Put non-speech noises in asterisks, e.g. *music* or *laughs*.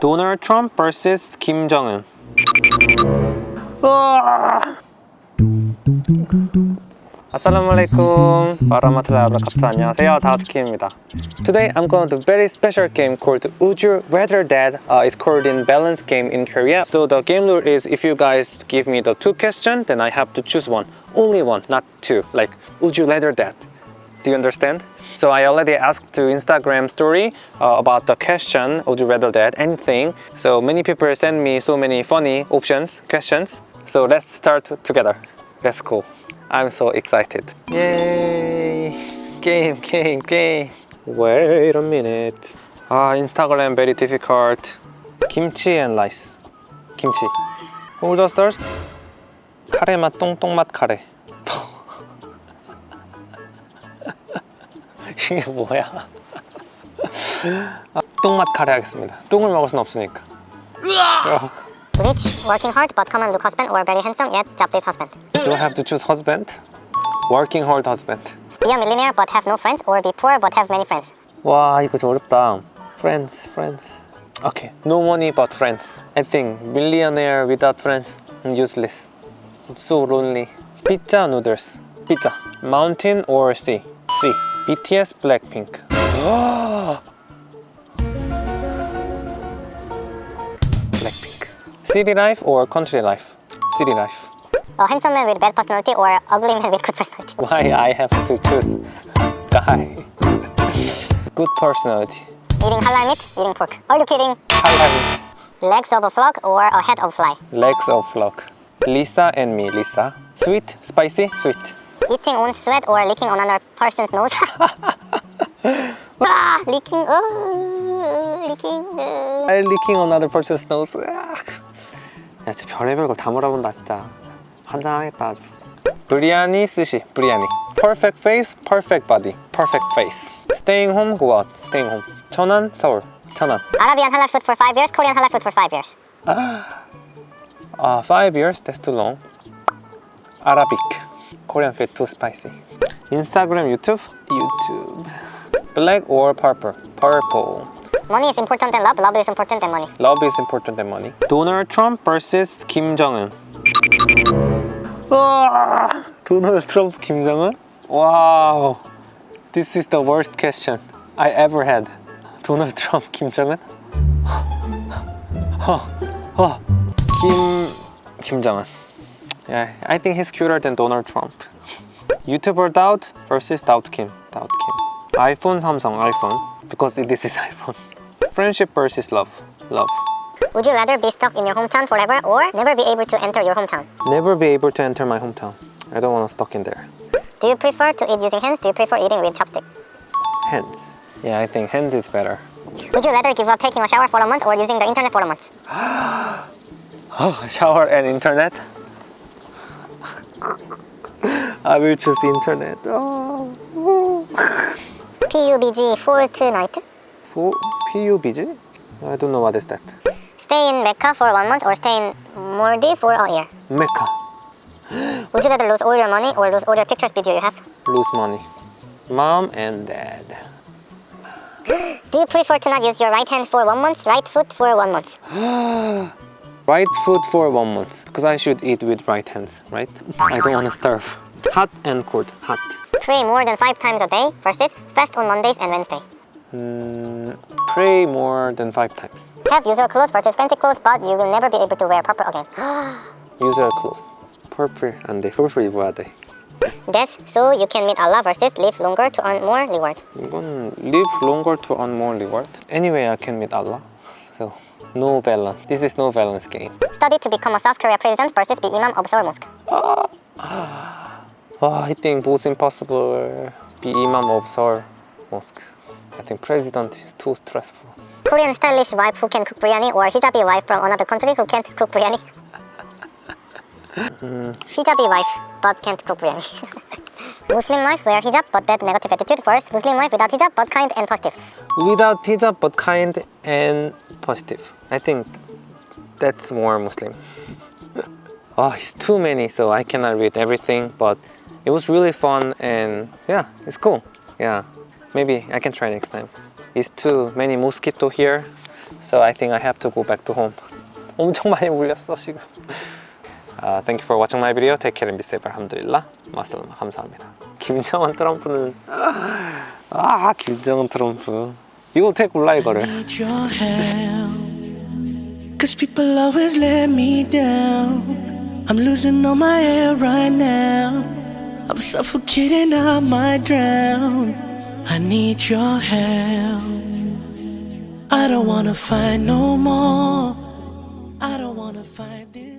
Donald Trump versus Kim Jong-un. Assalamualaikum warahmatullahi wabarakatuh. 안녕하세요. 다우트키입니다. Today I'm going to a very special game called Would You Rather Dead uh, It's called in balance game in Korea. So the game rule is if you guys give me the two questions then I have to choose one. Only one, not two. Like Would You Rather Dead Do you understand? So I already asked to Instagram story uh, about the question, would you rather that, anything. So many people send me so many funny options, questions. So let's start together. Let's go. I'm so excited. Yay! Game, game, game. Wait a minute. Ah, Instagram very difficult. Kimchi and rice. Kimchi. Hold the stars. 카레 맛 똥똥 맛 카레. 이게 뭐야? 아, 똥맛 카레 하겠습니다. 똥을 먹을 순 없으니까. Rich, working hard but common look husband or very handsome yet jobless husband. Do I have to choose husband? Working hard husband. Be a millionaire but have no friends or be poor but have many friends. 와 이거 좀 어렵다. Friends, friends. Okay, no money but friends. I think millionaire without friends useless. I'm so lonely. Pizza noodles. Pizza. Mountain or sea? Sea. BTS Blackpink. Blackpink. City life or country life? City life. A handsome man with bad personality or ugly man with good personality. *laughs* Why I have to choose guy? Good personality. Eating halal meat, eating pork. Are you kidding? Halal. meat Legs of a frog or a head of fly. Legs of flock. Lisa and me, Lisa. Sweet, spicy, sweet. Eating own sweat or licking on another person's nose. ah, licking, uh, licking. Uh. I licking another person's nose. 야, 진짜 별의별 걸다 물어본다 진짜. 환장하겠다 아주. 브리아니 스시, 브리아니. Perfect face, perfect body. Perfect face. Staying home, go out. Staying home. 천안, 서울. 천안. Arabian halal food for five years, Korean halal food for five years. Uh, five years, that's too long. Arabic. Korean food too spicy. Instagram, YouTube? YouTube. Black or purple? Purple. Money is important than love, love is important than money. Love is important than money. Donald Trump versus Kim Jong-un. Ah! Donald Trump, Kim Jong-un? Wow. This is the worst question I ever had. Donald Trump, *laughs* Kim Jong-un? *gasps* *gasps* *gasps* Kim... Kim Jong-un. Yeah, I think he's cuter than Donald Trump. YouTuber Daud versus Daud Kim. Daud Kim. iPhone, Samsung, iPhone. Because this is *laughs* iPhone. Friendship versus love. Love. Would you rather be stuck in your hometown forever or never be able to enter your hometown? Never be able to enter my hometown. I don't want to stuck in there. Do you prefer to eat using hands? Do you prefer eating with chopstick? Hands. Yeah, I think hands is better. Would you rather give up taking a shower for a month or using the internet for a month? *gasps* Oh, shower and internet? *laughs* I will choose the internet. Oh. *laughs* PUBG Fortnite? For PUBG? I don't know what is that. Stay in Mecca for one month or stay in Maldives for a year? Mecca. *gasps* Would you rather lose all your money or lose all your pictures video you have? Lose money. Mom and dad. *gasps* Do you prefer to not use your right hand for one month, right foot for one month? *gasps* Right foot for one month. Because I should eat with right hands, right? I don't want to starve. Hot and cold. Hot. Pray more than five times a day versus fast on Mondays and Wednesday. Mm, pray more than five times. Have usual clothes versus fancy clothes, but you will never be able to wear purple again. *gasps* Usual clothes. Purple 안 돼. purple 입어야 돼. Death, so you can meet Allah versus live longer to earn more reward. 이건 live longer to earn more reward. Anyway, I can meet Allah. So, no balance. This is no balance game. Study to become a South Korea president versus be imam of Seoul Mosque. Oh, I think both impossible. Uh, be imam of Seoul Mosque. I think president is too stressful. Korean stylish wife who can cook biryani or hijabi wife from another country who can't cook biryani. *laughs* hijabi wife but can't cook biryani. *laughs* Muslim wife wear hijab but bad negative attitude versus Muslim wife without hijab but kind and positive. Without hijab, but kind and positive. I think that's more Muslim. *laughs* oh, it's too many, so I cannot read everything, but it was really fun and yeah, it's cool. Yeah, maybe I can try next time. It's too many mosquito here, So I think I have to go back to home. *laughs* 엄청 많이 울렸어 지금. 아, thank you for watching my video. Take care and be safe. 알함드릴라. 마슬마 감사합니다. 김정은 트럼프는 아 김정은 트럼프. 이거 어떻게 골라 이거를? Cause people always let me down. I'm losing all my air right now. I'm suffocating, I might drown. I need your help. I don't wanna fight no more. I don't wanna fight this.